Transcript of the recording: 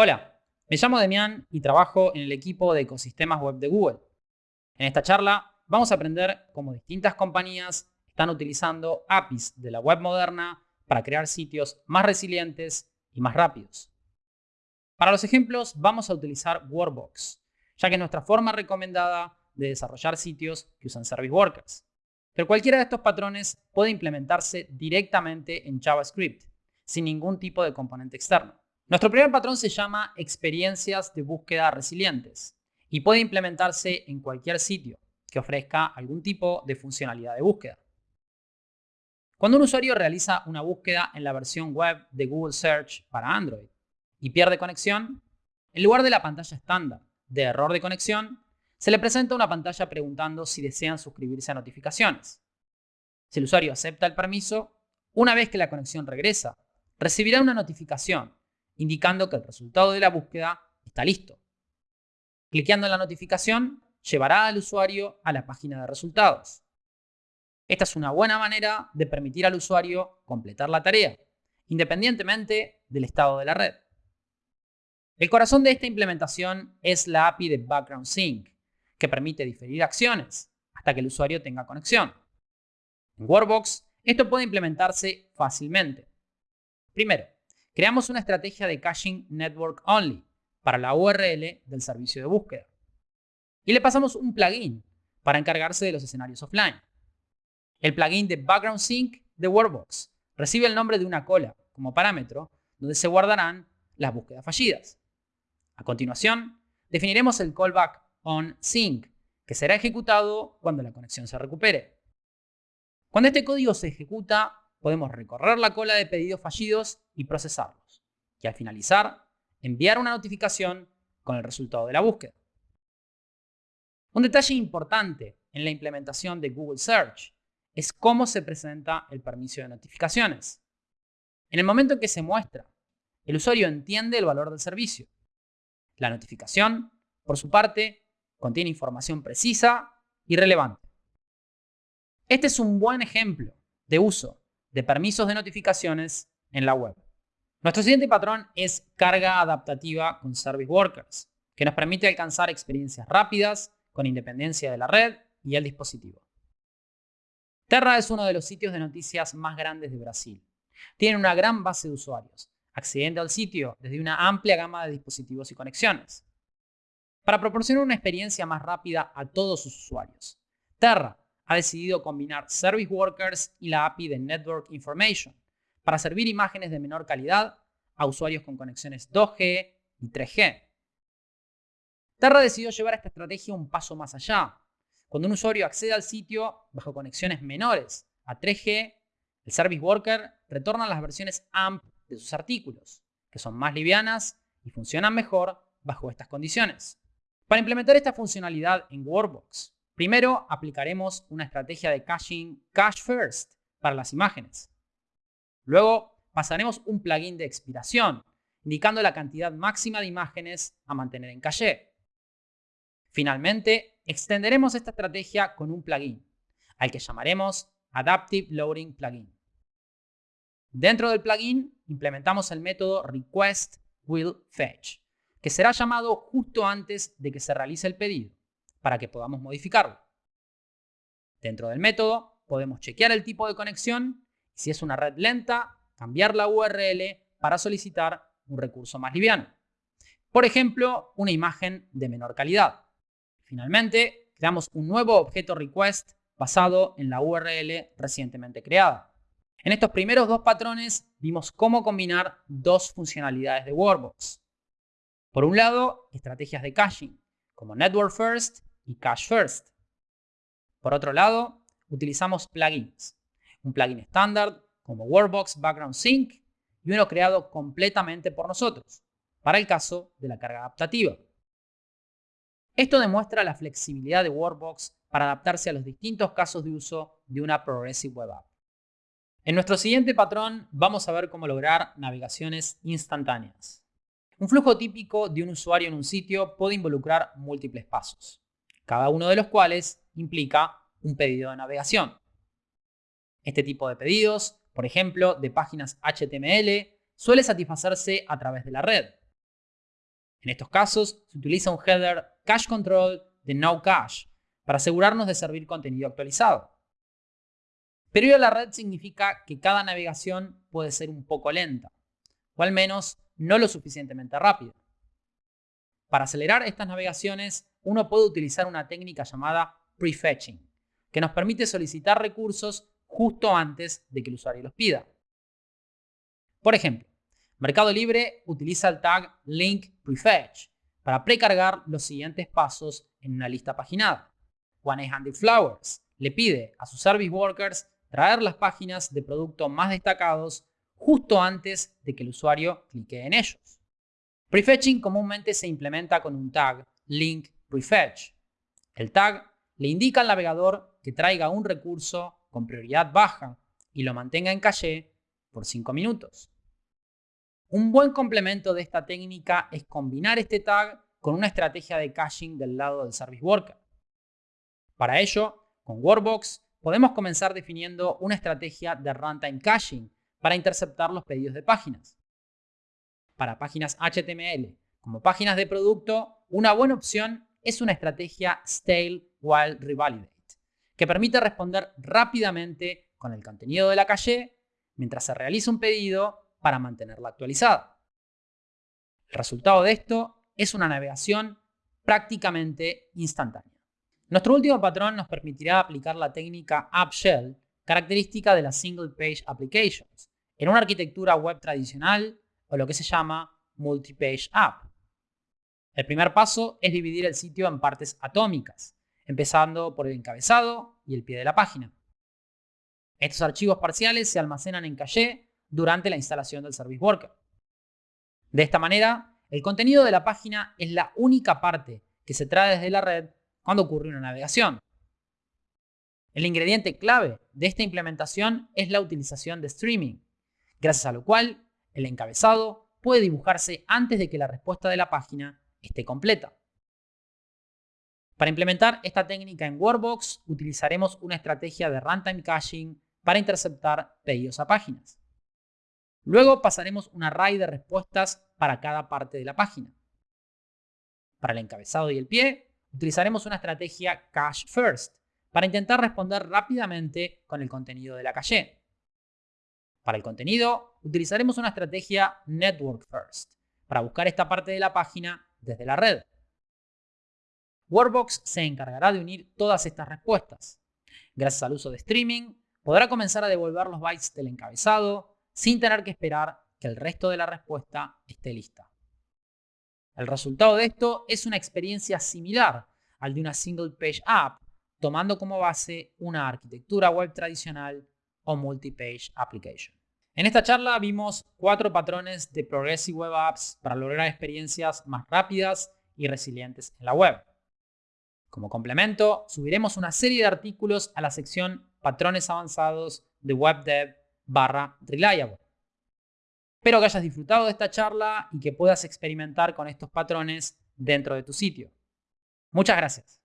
Hola, me llamo Demián y trabajo en el equipo de ecosistemas web de Google. En esta charla vamos a aprender cómo distintas compañías están utilizando APIs de la web moderna para crear sitios más resilientes y más rápidos. Para los ejemplos vamos a utilizar Workbox, ya que es nuestra forma recomendada de desarrollar sitios que usan Service Workers. Pero cualquiera de estos patrones puede implementarse directamente en JavaScript, sin ningún tipo de componente externo. Nuestro primer patrón se llama experiencias de búsqueda resilientes y puede implementarse en cualquier sitio que ofrezca algún tipo de funcionalidad de búsqueda. Cuando un usuario realiza una búsqueda en la versión web de Google Search para Android y pierde conexión, en lugar de la pantalla estándar de error de conexión, se le presenta una pantalla preguntando si desean suscribirse a notificaciones. Si el usuario acepta el permiso, una vez que la conexión regresa, recibirá una notificación indicando que el resultado de la búsqueda está listo. Cliqueando en la notificación, llevará al usuario a la página de resultados. Esta es una buena manera de permitir al usuario completar la tarea, independientemente del estado de la red. El corazón de esta implementación es la API de Background Sync, que permite diferir acciones hasta que el usuario tenga conexión. En Workbox, esto puede implementarse fácilmente. Primero, creamos una estrategia de caching network only para la URL del servicio de búsqueda. Y le pasamos un plugin para encargarse de los escenarios offline. El plugin de Background Sync de Workbox recibe el nombre de una cola como parámetro donde se guardarán las búsquedas fallidas. A continuación, definiremos el callback on sync, que será ejecutado cuando la conexión se recupere. Cuando este código se ejecuta, podemos recorrer la cola de pedidos fallidos y procesarlos. Y al finalizar, enviar una notificación con el resultado de la búsqueda. Un detalle importante en la implementación de Google Search es cómo se presenta el permiso de notificaciones. En el momento en que se muestra, el usuario entiende el valor del servicio. La notificación, por su parte, contiene información precisa y relevante. Este es un buen ejemplo de uso de permisos de notificaciones en la web. Nuestro siguiente patrón es carga adaptativa con Service Workers, que nos permite alcanzar experiencias rápidas con independencia de la red y el dispositivo. Terra es uno de los sitios de noticias más grandes de Brasil. Tiene una gran base de usuarios, accediendo al sitio desde una amplia gama de dispositivos y conexiones. Para proporcionar una experiencia más rápida a todos sus usuarios, Terra ha decidido combinar Service Workers y la API de Network Information para servir imágenes de menor calidad a usuarios con conexiones 2G y 3G. Terra decidió llevar esta estrategia un paso más allá. Cuando un usuario accede al sitio bajo conexiones menores a 3G, el Service Worker retorna las versiones AMP de sus artículos, que son más livianas y funcionan mejor bajo estas condiciones. Para implementar esta funcionalidad en Workbox, Primero, aplicaremos una estrategia de caching cache first para las imágenes. Luego, pasaremos un plugin de expiración, indicando la cantidad máxima de imágenes a mantener en caché. Finalmente, extenderemos esta estrategia con un plugin, al que llamaremos Adaptive Loading Plugin. Dentro del plugin, implementamos el método request_will_fetch, que será llamado justo antes de que se realice el pedido para que podamos modificarlo. Dentro del método podemos chequear el tipo de conexión y si es una red lenta, cambiar la URL para solicitar un recurso más liviano. Por ejemplo, una imagen de menor calidad. Finalmente, creamos un nuevo objeto request basado en la URL recientemente creada. En estos primeros dos patrones vimos cómo combinar dos funcionalidades de Workbox. Por un lado, estrategias de caching, como Network First y Cache First. Por otro lado, utilizamos plugins. Un plugin estándar como Workbox Background Sync y uno creado completamente por nosotros, para el caso de la carga adaptativa. Esto demuestra la flexibilidad de Workbox para adaptarse a los distintos casos de uso de una Progressive Web App. En nuestro siguiente patrón vamos a ver cómo lograr navegaciones instantáneas. Un flujo típico de un usuario en un sitio puede involucrar múltiples pasos cada uno de los cuales implica un pedido de navegación. Este tipo de pedidos, por ejemplo, de páginas HTML, suele satisfacerse a través de la red. En estos casos, se utiliza un header cache control de no cache para asegurarnos de servir contenido actualizado. Pero ir a la red significa que cada navegación puede ser un poco lenta, o al menos no lo suficientemente rápida. Para acelerar estas navegaciones, uno puede utilizar una técnica llamada prefetching, que nos permite solicitar recursos justo antes de que el usuario los pida. Por ejemplo, Mercado Libre utiliza el tag link prefetch para precargar los siguientes pasos en una lista paginada. One Handed Flowers le pide a sus service workers traer las páginas de producto más destacados justo antes de que el usuario clique en ellos. Prefetching comúnmente se implementa con un tag link prefetch. El tag le indica al navegador que traiga un recurso con prioridad baja y lo mantenga en caché por 5 minutos. Un buen complemento de esta técnica es combinar este tag con una estrategia de caching del lado del Service Worker. Para ello, con Workbox podemos comenzar definiendo una estrategia de runtime caching para interceptar los pedidos de páginas. Para páginas HTML como páginas de producto, una buena opción es una estrategia Stale While Revalidate, que permite responder rápidamente con el contenido de la calle mientras se realiza un pedido para mantenerla actualizada. El resultado de esto es una navegación prácticamente instantánea. Nuestro último patrón nos permitirá aplicar la técnica App Shell, característica de las Single Page Applications, en una arquitectura web tradicional o lo que se llama Multi-Page App. El primer paso es dividir el sitio en partes atómicas, empezando por el encabezado y el pie de la página. Estos archivos parciales se almacenan en caché durante la instalación del Service Worker. De esta manera, el contenido de la página es la única parte que se trae desde la red cuando ocurre una navegación. El ingrediente clave de esta implementación es la utilización de streaming, gracias a lo cual el encabezado puede dibujarse antes de que la respuesta de la página esté completa. Para implementar esta técnica en Workbox utilizaremos una estrategia de runtime caching para interceptar pedidos a páginas. Luego pasaremos un array de respuestas para cada parte de la página. Para el encabezado y el pie, utilizaremos una estrategia cache first para intentar responder rápidamente con el contenido de la caché. Para el contenido, utilizaremos una estrategia network first para buscar esta parte de la página desde la red. Workbox se encargará de unir todas estas respuestas. Gracias al uso de streaming, podrá comenzar a devolver los bytes del encabezado sin tener que esperar que el resto de la respuesta esté lista. El resultado de esto es una experiencia similar al de una single page app, tomando como base una arquitectura web tradicional o multi-page application. En esta charla vimos cuatro patrones de Progressive Web Apps para lograr experiencias más rápidas y resilientes en la web. Como complemento, subiremos una serie de artículos a la sección Patrones avanzados de WebDev barra Reliable. Espero que hayas disfrutado de esta charla y que puedas experimentar con estos patrones dentro de tu sitio. Muchas gracias.